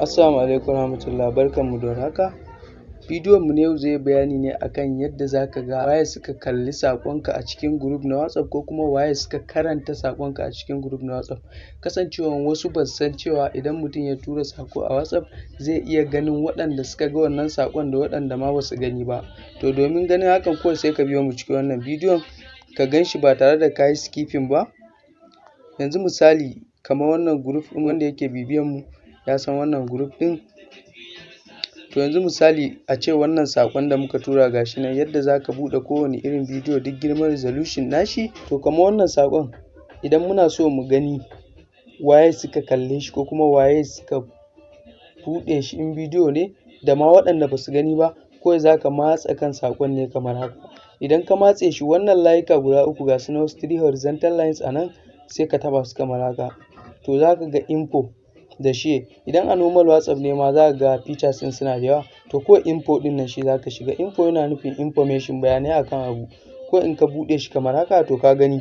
Assalamu alaikum warahmatullah barkanmu da warhaka. Bidiyon mu na yau zai yi bayani ne akan yadda zaka ga waye suka kalli saƙonka a cikin group na WhatsApp ko kuma waye suka karanta saƙonka a cikin group na WhatsApp. Kasancewan wasu ba su san cewa idan mutum ya tura saƙo a WhatsApp zai iya ganin waɗanda suka ga wannan saƙon da waɗanda ma ba su gani ba. To domin ganin hakan kawai sai ka biyo mu cikin wannan bidiyon ka gan shi ba tare da kayi skipping ba. Yanzu misali kamar wannan group ɗin wanda yake bibiyan mu ya san wannan group ɗin? To yanzu misali ace wannan saƙon da muka tura gashi nan yadda zaka buɗe kowane irin bidiyo duk girman resolution nashi to kamar wannan saƙon idan muna so mu gani waye suka kalle shi ko kuma waye suka buɗe shi in bidiyo ne da ma waɗanda ba su gani ba kawai zaka matse kan saƙon ne kamar haka. Idan ka matse shi wannan layuka guda uku gasu nan wasu three horizontal lines a nan sai ka taɓa su kamar haka. To zaka ga info da share idan a normal WhatsApp ne ma zaka ga features ɗin suna da yawa. To kawai info ɗin nan shi zaka shiga. Info yana nufin information bayanai akan abu. Kawai in ka buɗe shi kamar haka to ka gani.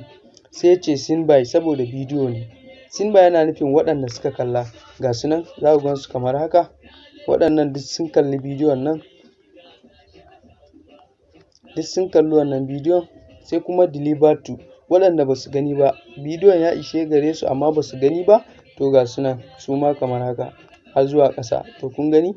Sai ya ce seen by saboda bidiyo ne. Seen by yana nufin waɗanda suka kalla. Gasu nan zaku gansu kamar haka. Waɗannan duk sun kalli bidiyon nan. Duk sun kalli wannan bidiyon. Sai kuma delivered to. Waɗanda ba su gani ba. Bidiyon ya ishe gare su amma ba su gani ba. To gasu nan suma kamar haka har zuwa ƙasa. To kun gani?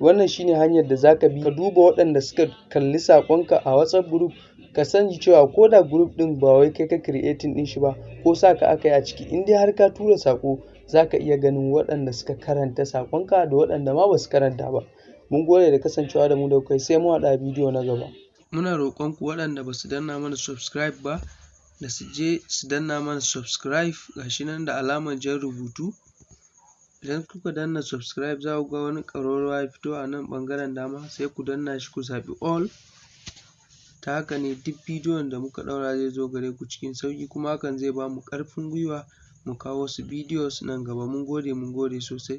Wannan shine hanyar da zaka bi ka duba waɗanda suka kalli saƙonka a WhatsApp group ka sani cewa ko da group ɗin ba wai kai ka creating ɗin shi ba ko sa ka aka yi a ciki in dai har ka tura saƙo zaka iya ganin waɗanda suka karanta saƙonka da waɗanda ma ba su karanta ba. Mun gode da kasancewa da mu da kuka yi sai mun haɗu a bidiyo na gaba. Muna roƙon ku waɗanda ba su danna mana subscribe ba da su je su danna mana subscribe gashi nan da alamar jan rubutu. Idan kuka danna subscribe za ku ga wani ƙararrawa ya fito a nan ɓangaren dama sai ku danna shi ku zaɓi all. Ta haka ne duk bidiyon da muka ɗaura zai zo gare ku cikin sauƙi kuma hakan zai ba mu ƙarfin gwiwa mu kawo wasu bidiyos nan gaba. Mun gode mun gode sosai.